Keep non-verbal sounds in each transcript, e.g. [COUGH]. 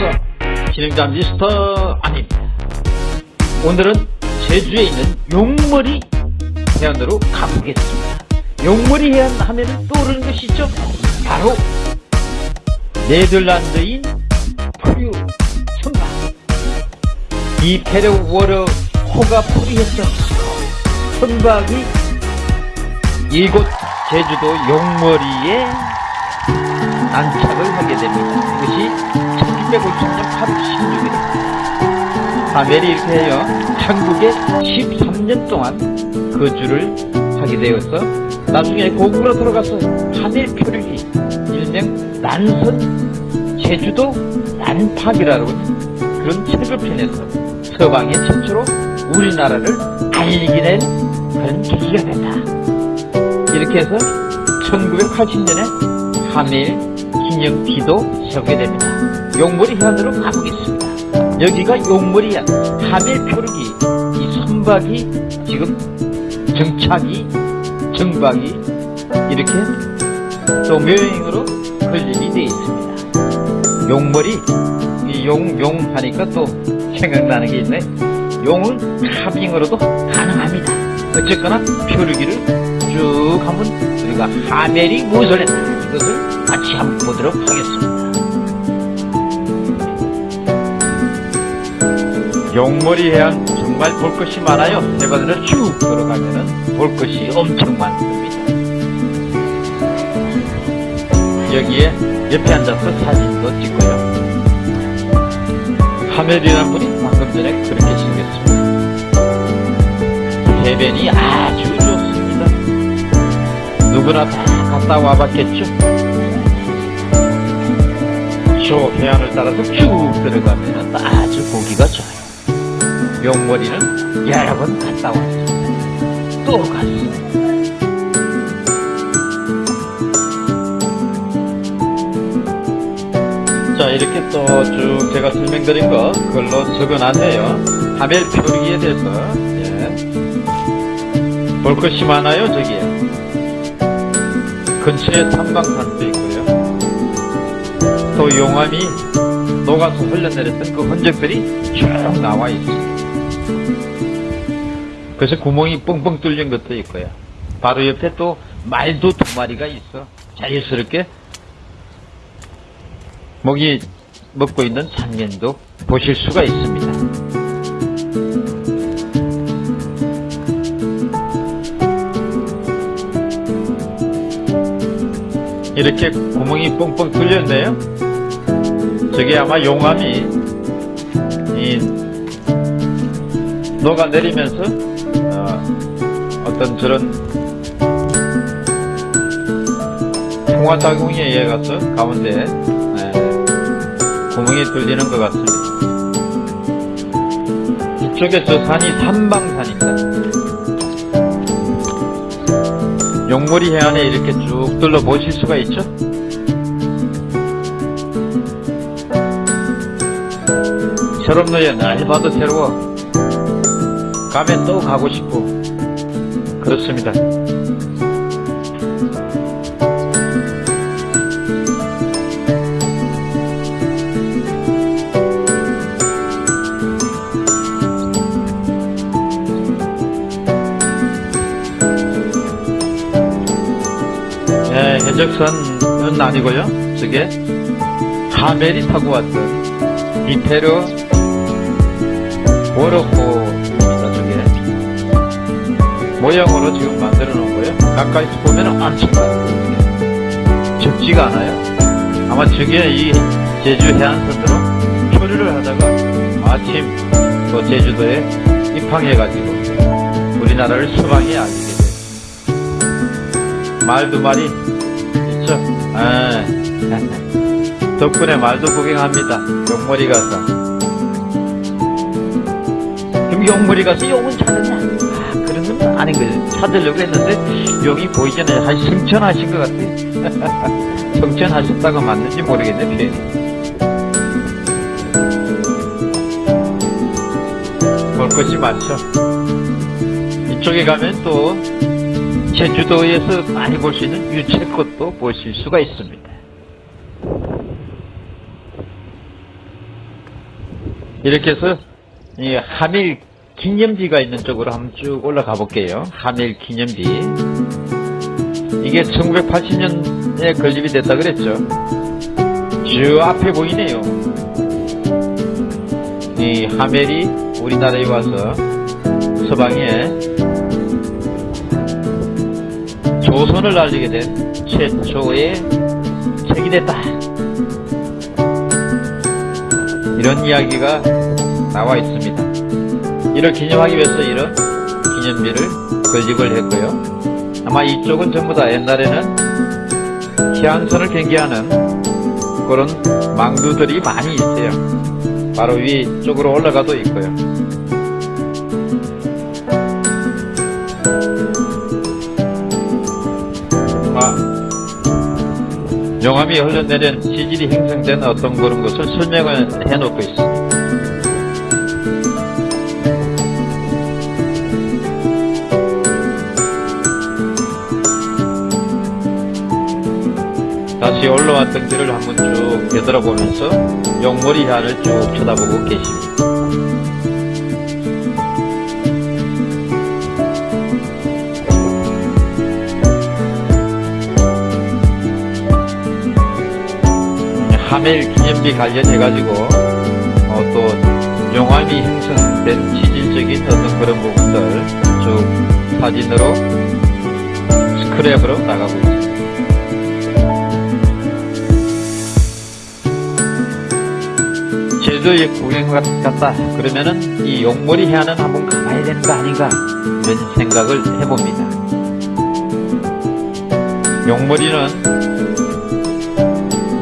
됐어 진행자 미스터 아닙니다 오늘은 제주에 있는 용머리 해안으로 가보겠습니다. 용머리 해안 하면 떠오르는 것이죠? 바로 네덜란드인 프류 선박 이 페르 워러 호가 포리했던 선박이 이곳 제주도 용머리에 안착을 하게 됩니다. 이것이 1950년 8월 16일. 하멜이 이렇게 해요. 한국에 13년 동안 거주를 하게 되어서 나중에 고국으로 돌아가서 하멜 표류기 일명 난선 제주도 난팍이라는 그런 책을 펴내서 서방의 최초로 우리나라를 알리게 된 그런 계기가 됐다. 이렇게 해서 1980년에 하멜 기념비도 세우게 됩니다. 용머리 해안으로 가보겠습니다. 여기가 용머리 해안, 하멜 표류기, 이 선박이 지금 정착이, 정박이 이렇게 또 묘행으로 건립이 되어 있습니다. 용머리, 이 용, 용 하니까 또 생각나는 게 있네. 용은 카빙으로도 가능합니다. 어쨌거나 표류기를 쭉 한번 우리가 하멜이 무엇을 했나 이것을 같이 한번 보도록 하겠습니다. 용머리 해안 정말 볼 것이 많아요. 해바다를 쭉 들어가면은 볼 것이 엄청 많습니다. 여기에 옆에 앉아서 사진도 찍고요. 하멜이라는 분이 방금 전에 그렇게 생겼습니다. 해변이 아주 좋습니다. 누구나 다 갔다 와봤겠죠? 저 해안을 따라서 쭉 들어가면 아주 보기가 좋아요. 용머리는 여러 번 갔다 왔습니다. 또 갔습니다. 자 이렇게 또 쭉 제가 설명드린 거 그걸로 적어놨네요. 하멜 표류기에 대해서 예. 볼 것이 많아요 저기에. 근처에 삼방산도 있고요. 또 용암이 녹아서 흘러내렸던 그 흔적들이 쭉 나와 있습니다. 그래서 구멍이 뻥뻥 뚫린 것도 있고요. 바로 옆에 또 말도 두 마리가 있어. 자연스럽게 먹이 먹고 있는 장면도 보실 수가 있습니다. 이렇게 구멍이 뻥뻥 뚫렸네요. 저게 아마 용암이 이 녹아내리면서 어, 어떤 저런 풍화작용에 의해 가서 가운데 에, 구멍이 뚫리는 것 같습니다. 이쪽에 저 산이 삼방산입니다. 용머리 해안에 이렇게 쭉 둘러보실 수가 있죠? 새롭네요. 날 봐도 새로워. 가면 또 가고 싶고. 그렇습니다. 네, 해적선은 아니고요. 저게 하멜이 타고 왔던 이페르 워러호 모양으로 지금 만들어 놓은 거예요. 가까이서 보면 많아요. 적지가 않아요. 아마 저게 이 제주 해안선으로 표류를 하다가 마침 또 제주도에 입항해가지고 우리나라를 서방에 알리게 됐습니다. 말두 마리 있죠? 아, [LAUGHS] 덕분에 말도 구경합니다. 용머리 가서. 그럼 용머리 가서 용은 찾았냐? 아, 아닌 거죠. 찾으려고 했는데 용이 보이잖아요. 한 승천하신 것 같아요. [LAUGHS] 성천하셨다가 맞는지 표현이. 볼 것이 많죠. 이쪽에 가면 또 제주도에서 많이 볼 수 있는 유채꽃도 보실 수가 있습니다. 이렇게 해서 이 하밀 기념비가 있는 쪽으로 한번 쭉 올라가 볼게요. 하밀 기념비. 이게 1980년에 건립이 됐다 그랬죠. 저 앞에 보이네요. 이 하멜이 우리나라에 와서 서방에 조선을 알리게 된 최초의 책이 됐다. 이런 이야기가 나와 있습니다. 이를 기념하기 위해서 이런 기념비를 건립을 했고요. 아마 이쪽은 전부 다 옛날에는 해안선을 경계하는 그런 망두들이 많이 있어요. 바로 위쪽으로 올라가도 있고요. 아, 용암이 흘러내린 지질이 형성된 어떤 그런 것을 설명을 해놓고 있습니다. 올라왔던 길을 한번 쭉 되돌아보면서 용머리 해안을 쭉 쳐다보고 계십니다. 하멜 기념비 관련해가지고 어, 또 용암이 형성된 지질적인 어떤 그런 부분들 쭉 사진으로 스크랩으로 나가고 있습니다. 제주도에 구경 갔다 그러면은 이 용머리 해안은 한번 가봐야 되는 거 아닌가 이런 생각을 해봅니다. 용머리는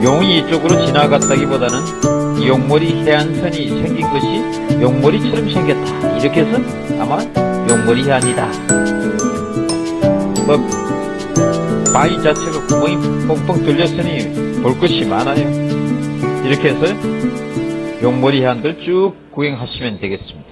용이 이쪽으로 지나갔다기보다는 이 용머리 해안선이 생긴 것이 용머리처럼 생겼다 이렇게 해서 아마 용머리 해안이다. 뭐 바위 자체가 구멍이 뻥뻥 뚫렸으니 볼 것이 많아요. 이렇게 해서 용머리 해안들 쭉 구경하시면 되겠습니다.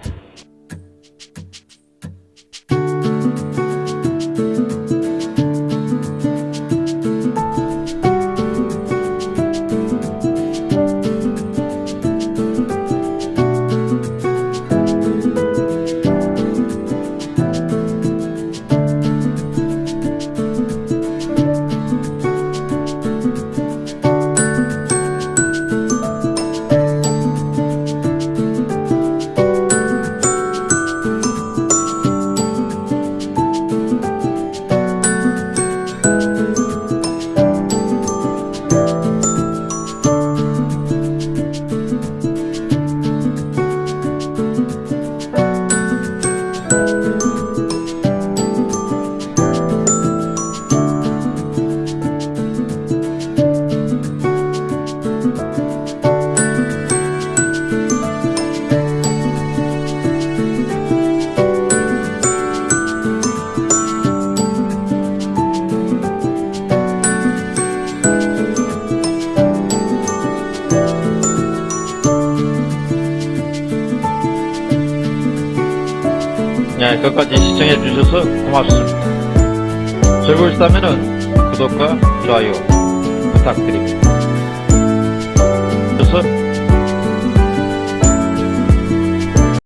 네, 끝까지 시청해 주셔서 고맙습니다. 즐거우셨다면 구독과 좋아요 부탁드립니다. 그래서